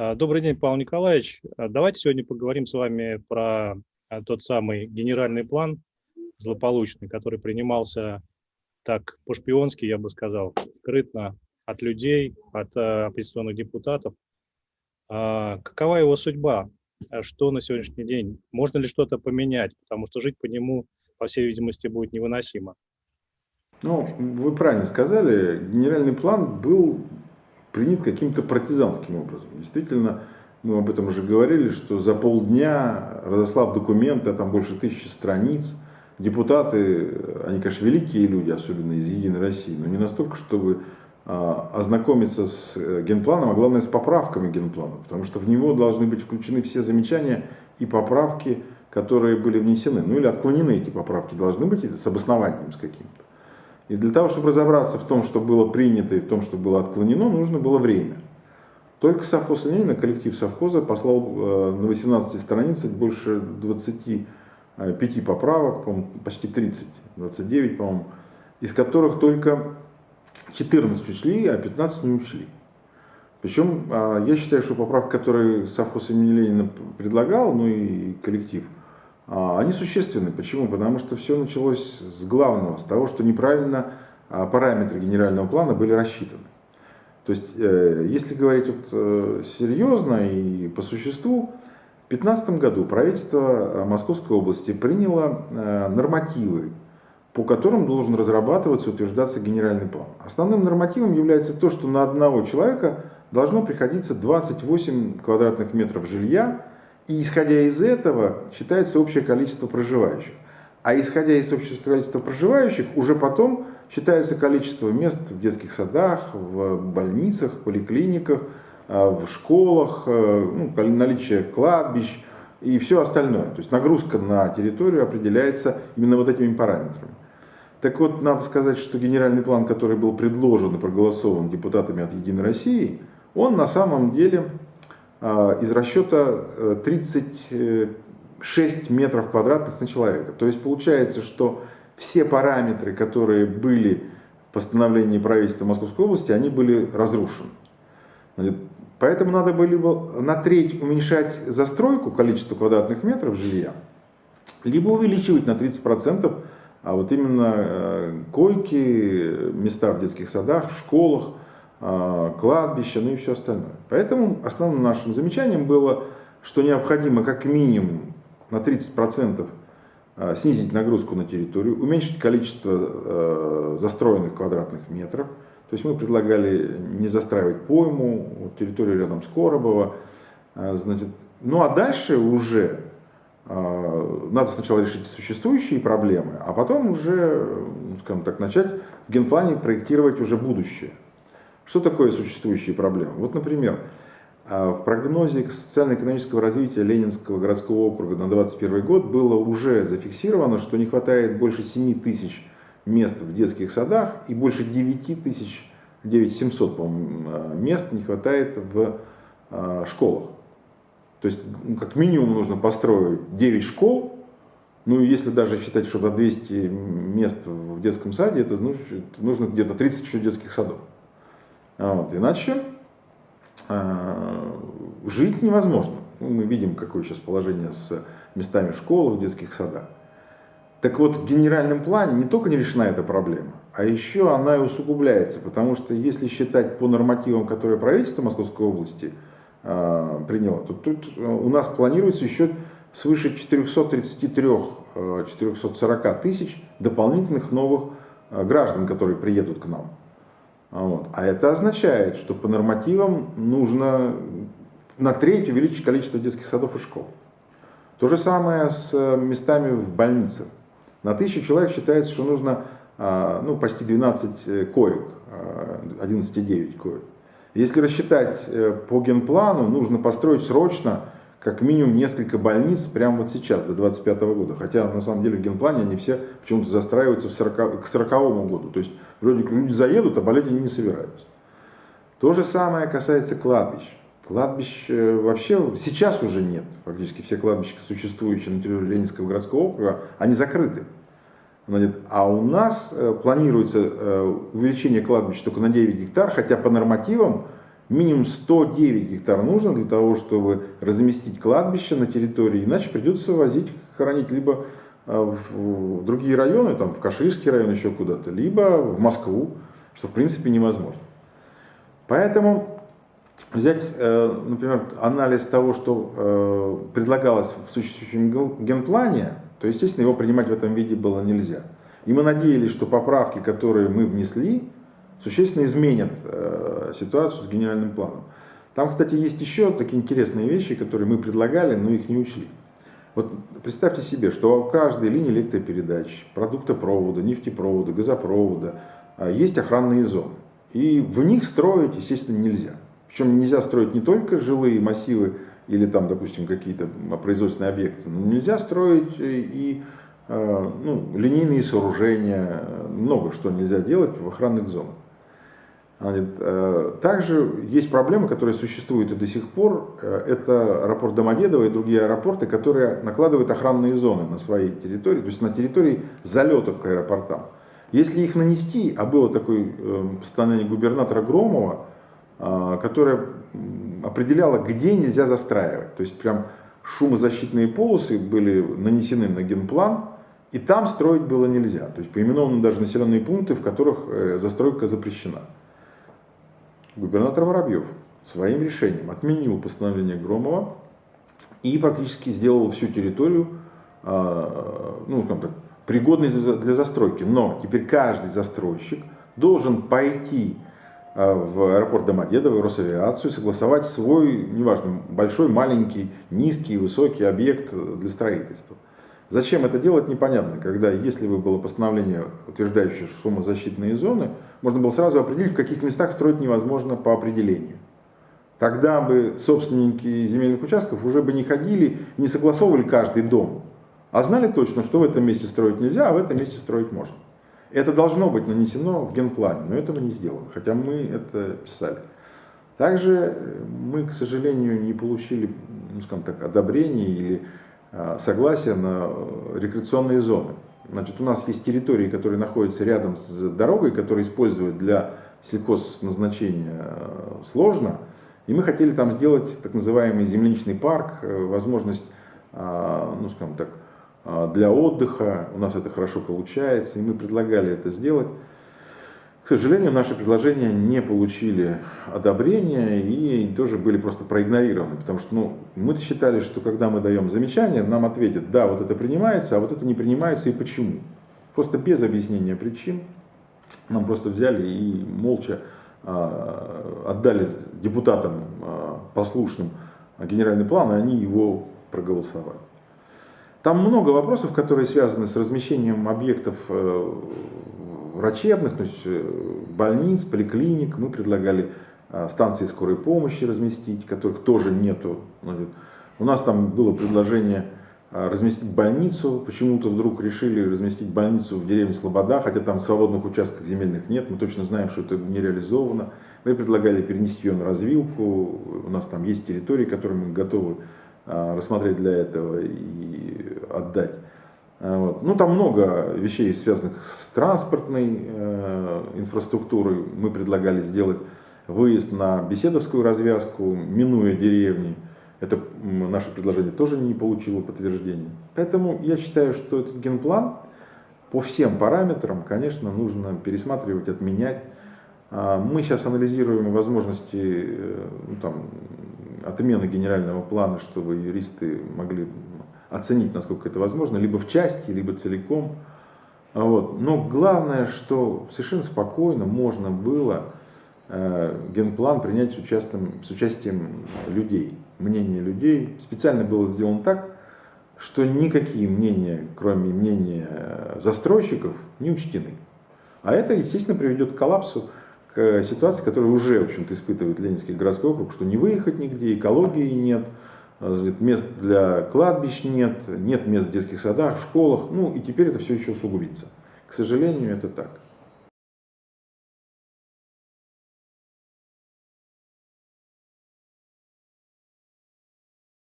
А, добрый день, Павел Николаевич. А, давайте сегодня поговорим с вами про а, тот самый генеральный план злополучный, который принимался так по-шпионски, я бы сказал, скрытно от людей, от оппозиционных депутатов. Какова его судьба? Что на сегодняшний день? Можно ли что-то поменять? Потому что жить по нему, по всей видимости, будет невыносимо. Ну, вы правильно сказали, генеральный план был принят каким-то партизанским образом. Действительно, мы об этом уже говорили, что за полдня разослав документы, а там больше тысячи страниц, депутаты, они, конечно, великие люди, особенно из «Единой России», но не настолько, чтобы а, ознакомиться с э, генпланом, а главное с поправками генплана, потому что в него должны быть включены все замечания и поправки, которые были внесены. Ну или отклонены эти поправки должны быть с обоснованием с каким-то. И для того, чтобы разобраться в том, что было принято и в том, что было отклонено, нужно было время. Только совхоз Ленина, коллектив совхоза, послал э, на 18 страницах больше 25 поправок, почти 30, 29, по-моему, из которых только 14 ушли, а 15 не ушли. Причем а, я считаю, что поправки, которые совхоз имени Ленина предлагал, ну и коллектив – они существенны. Почему? Потому что все началось с главного, с того, что неправильно а, параметры генерального плана были рассчитаны. То есть, э, если говорить вот э, серьезно и по существу, в 2015 году правительство Московской области приняло э, нормативы, по которым должен разрабатываться и утверждаться генеральный план. Основным нормативом является то, что на одного человека должно приходиться 28 квадратных метров жилья, и исходя из этого считается общее количество проживающих. А исходя из общего количества проживающих, уже потом считается количество мест в детских садах, в больницах, поликлиниках, э, в школах, э, ну, наличие кладбищ и все остальное. То есть нагрузка на территорию определяется именно вот этими параметрами. Так вот, надо сказать, что генеральный план, который был предложен и проголосован депутатами от Единой России, он на самом деле из расчета 36 э, метров квадратных на человека. То есть получается, что все параметры, которые были в постановлении правительства Московской области, они были разрушены. Поэтому надо было либо на треть уменьшать застройку, количество квадратных метров жилья, либо увеличивать на 30%, а вот именно э, койки, места в детских садах, в школах, а, кладбища, ну и все остальное. Поэтому основным нашим замечанием было, что необходимо как минимум на 30% а, снизить нагрузку на территорию, уменьшить количество а, застроенных квадратных метров. То есть мы предлагали не застраивать пойму, территорию рядом с Коробово. Значит, ну а дальше уже надо сначала решить существующие проблемы, а потом уже, ну, скажем так, начать в генплане проектировать уже будущее. Что такое существующие проблемы? Вот, например, а, в прогнозе социально-экономического развития Ленинского городского округа на 2021 год было уже зафиксировано, что не хватает больше 7 тысяч мест в детских садах и больше 9 тысяч, 9700 а, мест не хватает в а, школах. То есть, ну, как минимум, нужно построить 9 школ, ну, если даже считать, что на 200 мест в детском саде, это нужно где-то 30 еще детских садов. Вот. Иначе э, жить невозможно. Ну, мы видим, какое сейчас положение с местами в в детских садах. Так вот, в генеральном плане не только не решена эта проблема, а еще она и усугубляется, потому что если считать по нормативам, которые правительство Московской области э, приняло, то тут э, у нас планируется еще свыше 433-440 э, тысяч дополнительных новых э, граждан, которые приедут к нам. Вот. А это означает, что по нормативам нужно на треть увеличить количество детских садов и школ. То же самое с э, местами в больницах. На тысячу человек считается, что нужно а, ну, почти 12 э, коек, 11,9 а, коек. Если рассчитать э, по генплану, нужно построить срочно как минимум несколько больниц прямо вот сейчас, до 2025 года. Хотя на самом деле в генплане они все почему-то застраиваются в 40, к 40 году. То есть вроде как люди заедут, а болеть они не собираются. То же самое касается кладбищ. Кладбищ э, вообще сейчас уже нет. Фактически все кладбища, существующие на территории Ленинского городского округа, они закрыты. А у нас э, планируется э, увеличение кладбищ только на 9 гектар, хотя по нормативам Минимум 109 гектар нужно для того, чтобы разместить кладбище на территории, иначе придется возить, хоронить либо э, в другие районы, там в Каширский район еще куда-то, либо в Москву, что в принципе невозможно. Поэтому взять, э, например, анализ того, что э, предлагалось в существующем генплане, то, естественно, его принимать в этом виде было нельзя. И мы надеялись, что поправки, которые мы внесли, существенно изменят э, ситуацию с генеральным планом. Там, кстати, есть еще такие интересные вещи, которые мы предлагали, но их не учли. Вот представьте себе, что у каждой линии электропередач, продуктопровода, нефтепровода, газопровода есть охранные зоны. И в них строить, естественно, нельзя. Причем нельзя строить не только жилые массивы или там, допустим, какие-то производственные объекты, но нельзя строить и э, ну, линейные сооружения, много что нельзя делать в охранных зонах. Э, также есть проблемы, которые существуют и до сих пор. Э, это аэропорт Домодедово и другие аэропорты, которые накладывают охранные зоны на своей территории, то есть на территории залетов к аэропортам. Если их нанести, а было такое постановление губернатора Громова, а, которая определяла, где нельзя застраивать. То есть прям шумозащитные полосы были нанесены на генплан, и там строить было нельзя. То есть поименованы даже населенные пункты, в которых э, застройка запрещена. Губернатор Воробьев своим решением отменил постановление Громова и фактически сделал всю территорию а, ну, так, пригодной для застройки. Но теперь каждый застройщик должен пойти Э, в аэропорт Домодедово, Росавиацию, согласовать свой, неважно, большой, маленький, низкий, высокий объект для строительства. Зачем это делать, непонятно, когда, если бы было постановление, утверждающее шумозащитные зоны, можно было сразу определить, в каких местах строить невозможно по определению. Тогда бы собственники земельных участков уже бы не ходили не согласовывали каждый дом, а знали точно, что в этом месте строить нельзя, а в этом месте строить можно. Это должно быть нанесено в генплане, но этого не сделано, хотя мы это писали. Также мы, к сожалению, не получили, ну, скажем так, одобрения или согласия на рекреационные зоны. Значит, у нас есть территории, которые находятся рядом с дорогой, которые использовать для сельхозназначения а, сложно. И мы хотели там сделать так называемый земляничный парк, э, возможность, ну, скажем так, для отдыха. У нас это хорошо получается, и мы предлагали это сделать. К сожалению, наши предложения не получили одобрения и тоже были просто проигнорированы, потому что ну, мы считали, что когда мы даем замечание, нам ответят, да, вот это принимается, а вот это не принимается и почему. Просто без объяснения причин нам просто взяли и молча э, отдали депутатам э, послушным генеральный план, и они его проголосовали. Там много вопросов, которые связаны с размещением объектов э, врачебных, то есть э, больниц, поликлиник. Мы предлагали э, станции скорой помощи разместить, которых тоже нету. У нас там было предложение разместить больницу. Почему-то вдруг решили разместить больницу в деревне Слобода, хотя там свободных участков земельных нет. Мы точно знаем, что это не реализовано. Мы предлагали перенести ее на развилку. У нас там есть территории, которые мы готовы рассмотреть для этого и отдать. Э, вот. Ну, там много вещей, связанных с транспортной э, инфраструктурой. Мы предлагали сделать выезд на Беседовскую развязку, минуя деревни. Это наше предложение тоже не получило подтверждения. Поэтому я считаю, что этот генплан по всем параметрам, конечно, нужно пересматривать, отменять. А, мы сейчас анализируем возможности э, ну, там, отмены генерального плана, чтобы юристы могли оценить, насколько это возможно, либо в части, либо целиком. Вот. Но главное, что совершенно спокойно можно было э, генплан принять с участием, с участием людей, мнения людей. Специально было сделано так, что никакие мнения, кроме мнения застройщиков, не учтены. А это, естественно, приведет к коллапсу, к ситуации, которую уже, в общем-то, испытывает Ленинский городской округ, что не выехать нигде, экологии нет, мест для кладбищ нет, нет мест в детских садах, в школах, ну и теперь это все еще усугубится. К сожалению, это так.